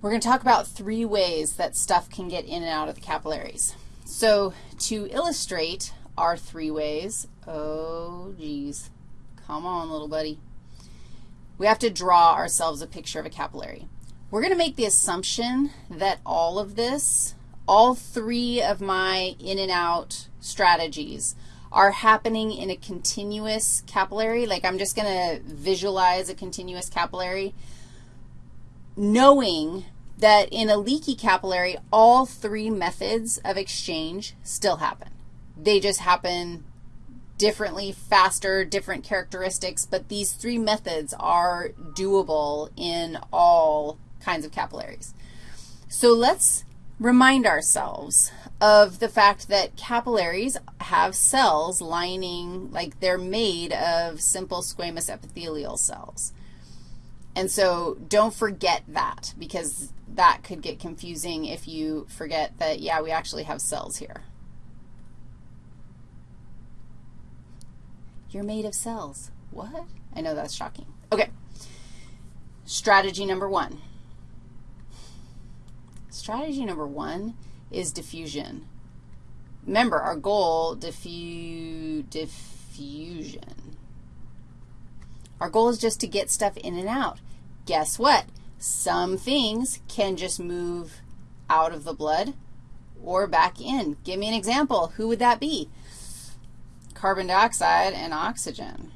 We're going to talk about three ways that stuff can get in and out of the capillaries. So to illustrate our three ways, oh, geez, come on, little buddy. We have to draw ourselves a picture of a capillary. We're going to make the assumption that all of this, all three of my in and out strategies are happening in a continuous capillary. Like I'm just going to visualize a continuous capillary knowing that in a leaky capillary, all three methods of exchange still happen. They just happen differently, faster, different characteristics, but these three methods are doable in all kinds of capillaries. So let's remind ourselves of the fact that capillaries have cells lining, like they're made of simple squamous epithelial cells. And so don't forget that because that could get confusing if you forget that, yeah, we actually have cells here. You're made of cells. What? I know that's shocking. Okay. Strategy number one. Strategy number one is diffusion. Remember, our goal, diffu diffusion. Our goal is just to get stuff in and out guess what? Some things can just move out of the blood or back in. Give me an example. Who would that be? Carbon dioxide and oxygen.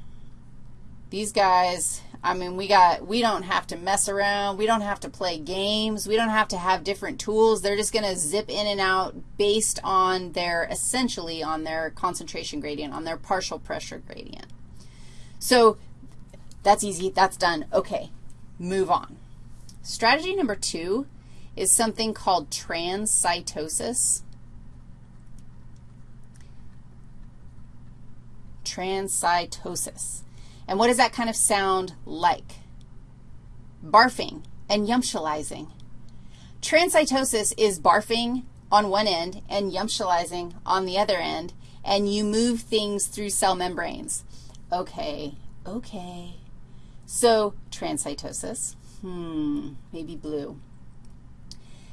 These guys, I mean, we got, we don't have to mess around. We don't have to play games. We don't have to have different tools. They're just going to zip in and out based on their, essentially on their concentration gradient, on their partial pressure gradient. So that's easy. That's done. Okay move on. Strategy number two is something called transcytosis. Transcytosis. And what does that kind of sound like? Barfing and yumptializing. Transcytosis is barfing on one end and yumptializing on the other end, and you move things through cell membranes. Okay, okay. So transcytosis, hmm, maybe blue.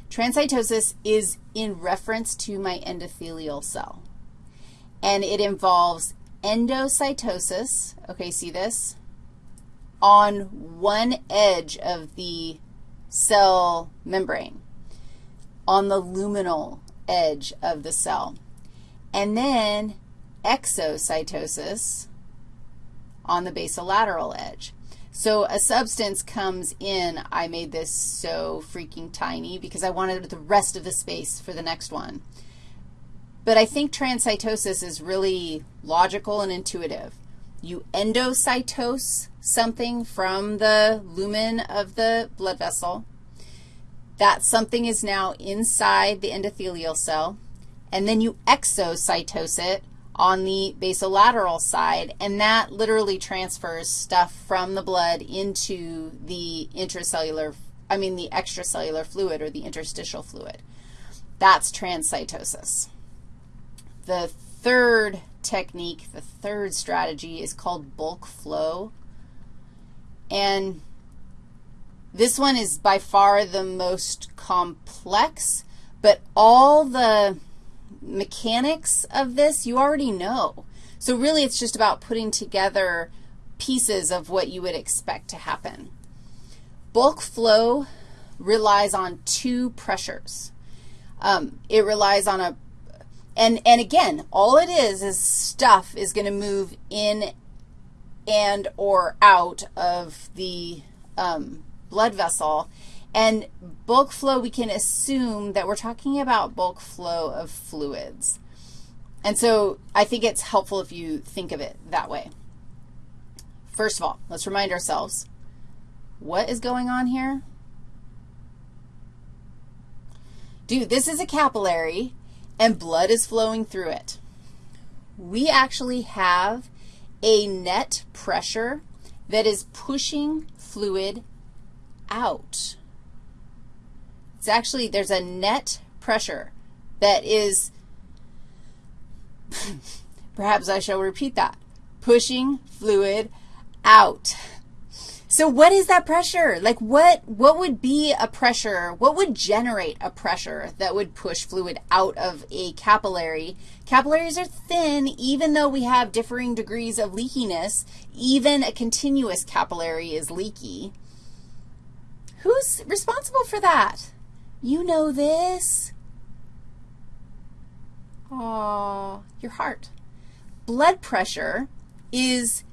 Transcytosis is in reference to my endothelial cell, and it involves endocytosis, okay, see this, on one edge of the cell membrane, on the luminal edge of the cell, and then exocytosis on the basolateral edge. So a substance comes in. I made this so freaking tiny because I wanted the rest of the space for the next one. But I think transcytosis is really logical and intuitive. You endocytose something from the lumen of the blood vessel. That something is now inside the endothelial cell, and then you exocytose it on the basolateral side, and that literally transfers stuff from the blood into the intracellular, I mean the extracellular fluid or the interstitial fluid. That's transcytosis. The third technique, the third strategy is called bulk flow. And this one is by far the most complex, but all the mechanics of this you already know. So really it's just about putting together pieces of what you would expect to happen. Bulk flow relies on two pressures. Um, it relies on a, and, and again, all it is is stuff is going to move in and or out of the um, blood vessel, and bulk flow, we can assume that we're talking about bulk flow of fluids. And so I think it's helpful if you think of it that way. First of all, let's remind ourselves, what is going on here? Dude, this is a capillary, and blood is flowing through it. We actually have a net pressure that is pushing fluid out. It's actually, there's a net pressure that is, perhaps I shall repeat that, pushing fluid out. So what is that pressure? Like what, what would be a pressure, what would generate a pressure that would push fluid out of a capillary? Capillaries are thin even though we have differing degrees of leakiness. Even a continuous capillary is leaky. Who's responsible for that? You know this. Oh, your heart. Blood pressure is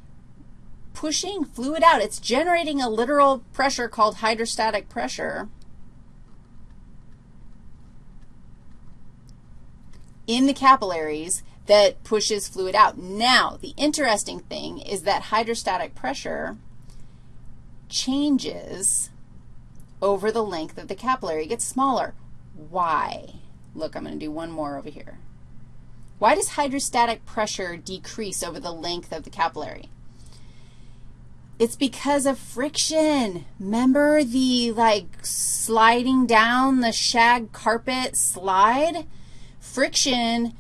pushing fluid out. It's generating a literal pressure called hydrostatic pressure. in the capillaries that pushes fluid out. Now, the interesting thing is that hydrostatic pressure changes over the length of the capillary. It gets smaller. Why? Look, I'm going to do one more over here. Why does hydrostatic pressure decrease over the length of the capillary? It's because of friction. Remember the, like, sliding down the shag carpet slide? Friction,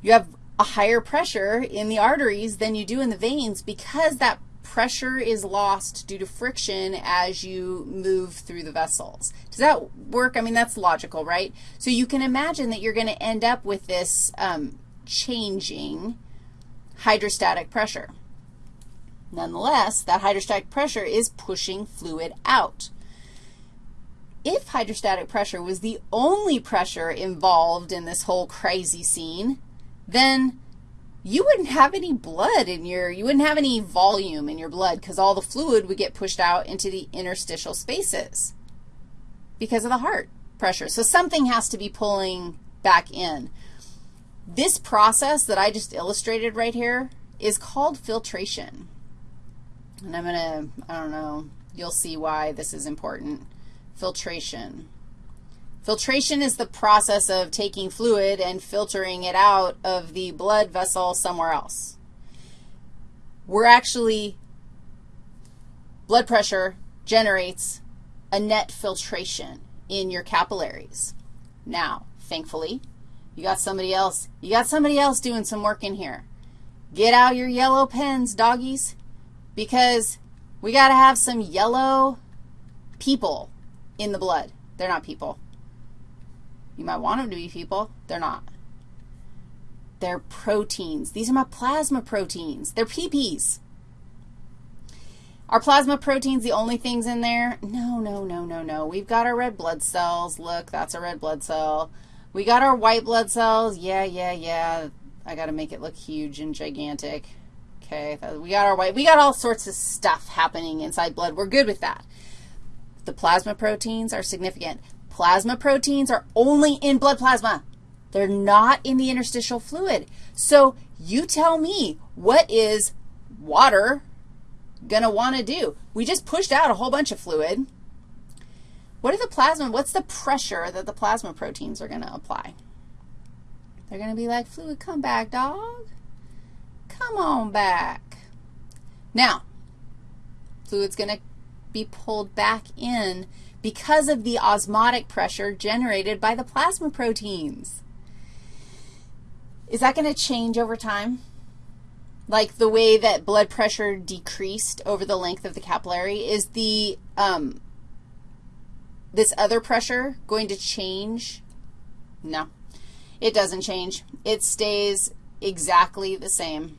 you have a higher pressure in the arteries than you do in the veins because that pressure is lost due to friction as you move through the vessels. Does that work? I mean, that's logical, right? So you can imagine that you're going to end up with this um, changing hydrostatic pressure. Nonetheless, that hydrostatic pressure is pushing fluid out. If hydrostatic pressure was the only pressure involved in this whole crazy scene, then you wouldn't have any blood in your, you wouldn't have any volume in your blood because all the fluid would get pushed out into the interstitial spaces because of the heart pressure. So something has to be pulling back in. This process that I just illustrated right here is called filtration. And I'm going to, I don't know, you'll see why this is important. Filtration. Filtration is the process of taking fluid and filtering it out of the blood vessel somewhere else. We're actually, blood pressure generates a net filtration in your capillaries. Now, thankfully, you got somebody else, you got somebody else doing some work in here. Get out your yellow pens, doggies because we got to have some yellow people in the blood. They're not people. You might want them to be people. They're not. They're proteins. These are my plasma proteins. They're PPs. Are plasma proteins the only things in there? No, no, no, no, no. We've got our red blood cells. Look, that's a red blood cell. We got our white blood cells. Yeah, yeah, yeah. I got to make it look huge and gigantic. Okay, we got our white, we got all sorts of stuff happening inside blood. We're good with that. The plasma proteins are significant. Plasma proteins are only in blood plasma. They're not in the interstitial fluid. So you tell me, what is water going to want to do? We just pushed out a whole bunch of fluid. What are the plasma, what's the pressure that the plasma proteins are going to apply? They're going to be like, fluid, come back, dog. Come on back. Now, fluid's going to be pulled back in because of the osmotic pressure generated by the plasma proteins. Is that going to change over time? Like the way that blood pressure decreased over the length of the capillary, is the, um, this other pressure going to change? No, it doesn't change. It stays exactly the same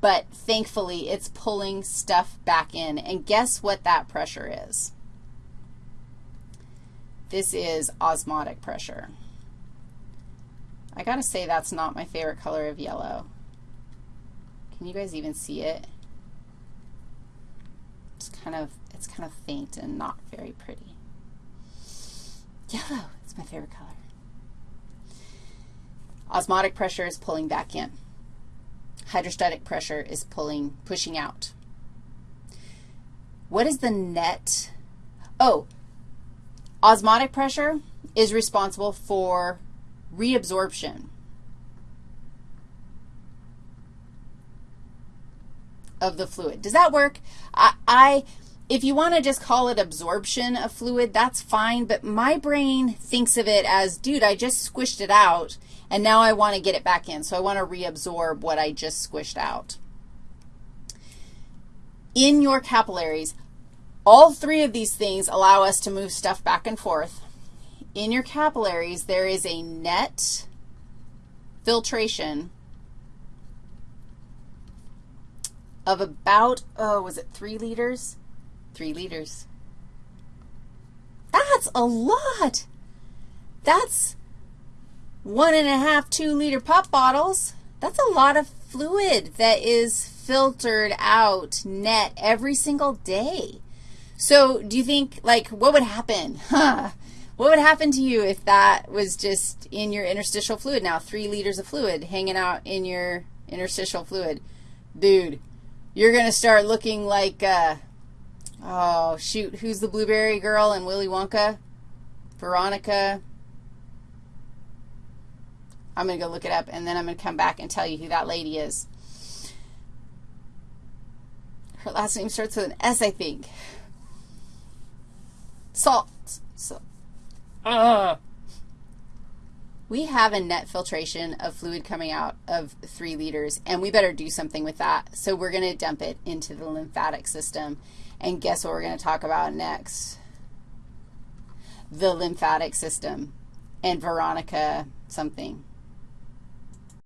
but thankfully it's pulling stuff back in. And guess what that pressure is? This is osmotic pressure. I got to say that's not my favorite color of yellow. Can you guys even see it? It's kind of, it's kind of faint and not very pretty. Yellow is my favorite color. Osmotic pressure is pulling back in hydrostatic pressure is pulling, pushing out. What is the net? Oh, osmotic pressure is responsible for reabsorption of the fluid. Does that work? I, I if you want to just call it absorption of fluid, that's fine, but my brain thinks of it as, dude, I just squished it out, and now I want to get it back in. So I want to reabsorb what I just squished out. in your capillaries, all three of these things allow us to move stuff back and forth. In your capillaries, there is a net filtration of about, oh, was it 3 liters? 3 liters. That's a lot. That's one and a half, two liter pop bottles. That's a lot of fluid that is filtered out net every single day. So do you think, like, what would happen? Huh. What would happen to you if that was just in your interstitial fluid now, 3 liters of fluid hanging out in your interstitial fluid? Dude, you're going to start looking like, uh, oh, shoot, who's the blueberry girl in Willy Wonka? Veronica. I'm going to go look it up, and then I'm going to come back and tell you who that lady is. Her last name starts with an S, I think. Salt. So, uh. We have a net filtration of fluid coming out of 3 liters, and we better do something with that. So we're going to dump it into the lymphatic system. And guess what we're going to talk about next? The lymphatic system and Veronica something.